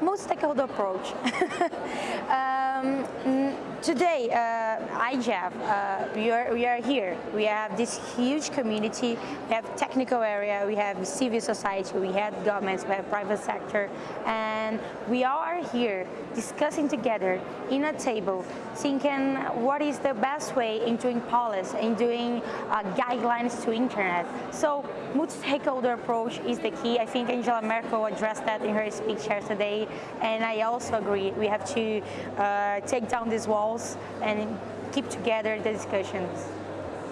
multi-stakeholder approach. today, uh, uh, we, are, we are here. We have this huge community. We have technical area, we have civil society, we have governments, we have private sector, and we are here discussing together in a table, thinking what is the best way in doing policy, in doing uh, guidelines to internet. So multi-stakeholder approach is the key. I think Angela Merkel addressed that in her speech here today, and I also agree. We have to uh, take down these and keep together the discussions.